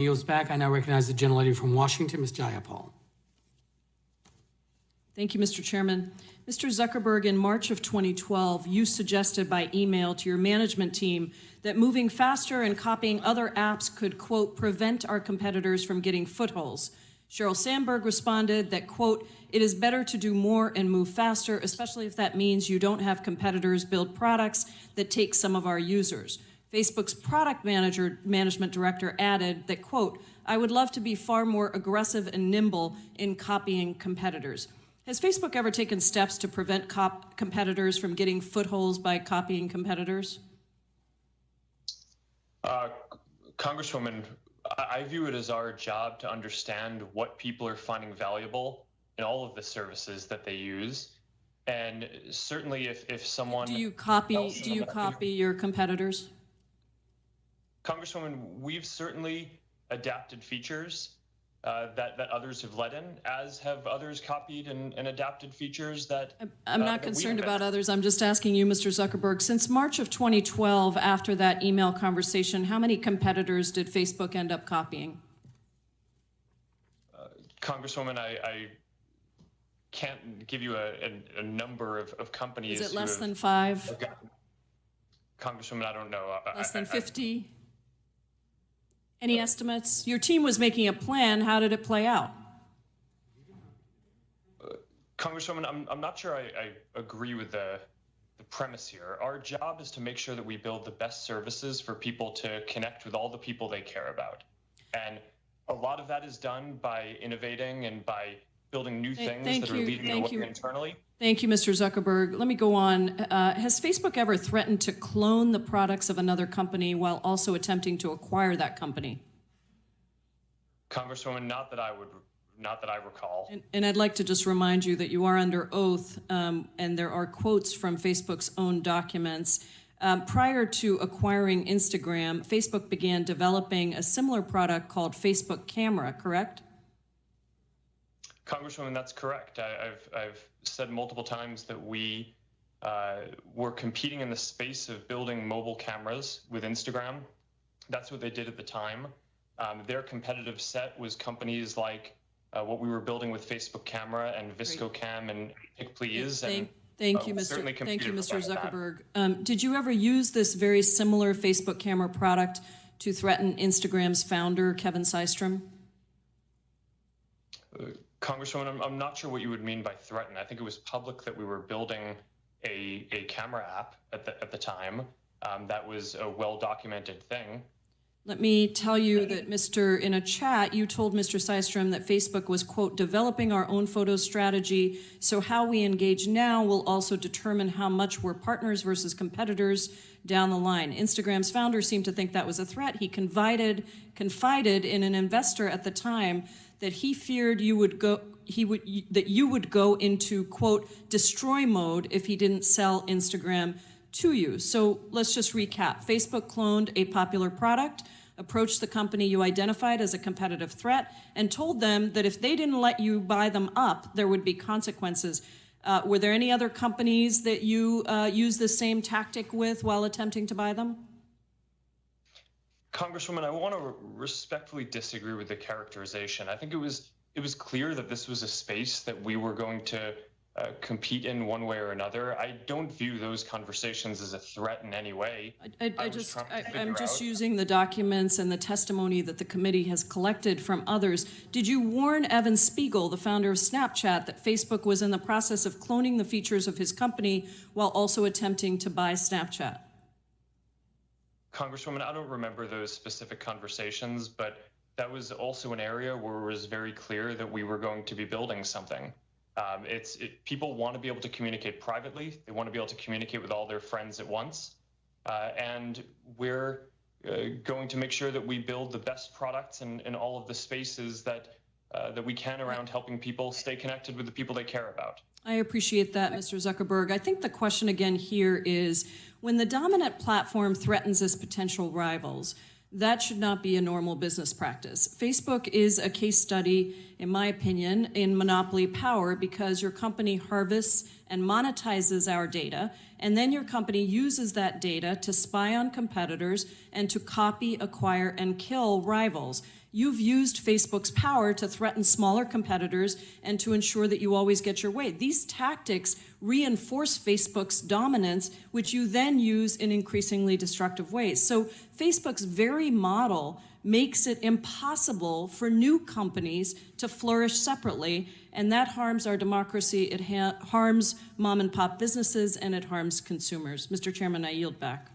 Yields back. I now recognize the gentlelady from Washington, Ms. Jayapal. Thank you, Mr. Chairman. Mr. Zuckerberg, in March of 2012, you suggested by email to your management team that moving faster and copying other apps could, quote, prevent our competitors from getting footholds. Sheryl Sandberg responded that, quote, it is better to do more and move faster, especially if that means you don't have competitors build products that take some of our users. Facebook's product manager, management director added that, quote, I would love to be far more aggressive and nimble in copying competitors. Has Facebook ever taken steps to prevent competitors from getting footholds by copying competitors? Uh, Congresswoman, I view it as our job to understand what people are finding valuable in all of the services that they use. And certainly if, if someone... Do you copy, do you copy your competitors? Congresswoman, we've certainly adapted features uh, that, that others have led in, as have others copied and, and adapted features that. I'm uh, not that concerned about others. I'm just asking you, Mr. Zuckerberg, since March of 2012, after that email conversation, how many competitors did Facebook end up copying? Uh, Congresswoman, I, I can't give you a, a, a number of, of companies. Is it less have- than five? gotten- Congresswoman, I don't know. Less I- than I- 50? Any estimates? Your team was making a plan. How did it play out? Uh, Congresswoman, I'm, I'm not sure I, I agree with the, the premise here. Our job is to make sure that we build the best services for people to connect with all the people they care about. And a lot of that is done by innovating and by building new Th- things thank that are you, leading thank the way you. internally. Thank you, Mr. Zuckerberg. Let me go on. Uh, has Facebook ever threatened to clone the products of another company while also attempting to acquire that company? Congresswoman, not that I would, not that I recall. And, and I'd like to just remind you that you are under oath, um, and there are quotes from Facebook's own documents. Um, prior to acquiring Instagram, Facebook began developing a similar product called Facebook Camera, correct? Congresswoman, that's correct. I, I've, I've said multiple times that we uh, were competing in the space of building mobile cameras with Instagram. That's what they did at the time. Um, their competitive set was companies like uh, what we were building with Facebook Camera and VSCO Cam and PicPlz. And Thank, thank uh, you, Mr. Thank you, Mr. Zuckerberg. Um, did you ever use this very similar Facebook Camera product to threaten Instagram's founder, Kevin Systrom? Congresswoman, I'm, I'm not sure what you would mean by threaten. I think it was public that we were building a, a camera app at the, at the time. Um, that was a well documented thing. Let me tell you that Mr., in a chat, you told Mr. Systrom that Facebook was, quote, developing our own photo strategy, so how we engage now will also determine how much we're partners versus competitors down the line. Instagram's founder seemed to think that was a threat. He confided, confided in an investor at the time that he feared you would go, he would, that you would go into, quote, destroy mode if he didn't sell Instagram to you. So let's just recap. Facebook cloned a popular product, approached the company you identified as a competitive threat, and told them that if they didn't let you buy them up, there would be consequences. Uh, were there any other companies that you uh, used the same tactic with while attempting to buy them? Congresswoman, I want to respectfully disagree with the characterization. I think it was it was clear that this was a space that we were going to uh, compete in one way or another. I don't view those conversations as a threat in any way. I, I, I, just I, I'm just out- using the documents and the testimony that the committee has collected from others. Did you warn Evan Spiegel, the founder of Snapchat, that Facebook was in the process of cloning the features of his company while also attempting to buy Snapchat? Congresswoman, I don't remember those specific conversations, but that was also an area where it was very clear that we were going to be building something. Um, it's it, people want to be able to communicate privately. They want to be able to communicate with all their friends at once, uh, and we're uh, going to make sure that we build the best products in, in all of the spaces that uh, that we can around helping people stay connected with the people they care about. I appreciate that, Mr. Zuckerberg. I think the question again here is, when the dominant platform threatens its potential rivals, that should not be a normal business practice. Facebook is a case study, in my opinion, in monopoly power because your company harvests and monetizes our data and then your company uses that data to spy on competitors and to copy, acquire, and kill rivals. You've used Facebook's power to threaten smaller competitors and to ensure that you always get your way. These tactics reinforce Facebook's dominance, which you then use in increasingly destructive ways. So Facebook's very model makes it impossible for new companies to flourish separately, and that harms our democracy, it ha harms mom and pop businesses, and it harms consumers. Mr. Chairman, I yield back.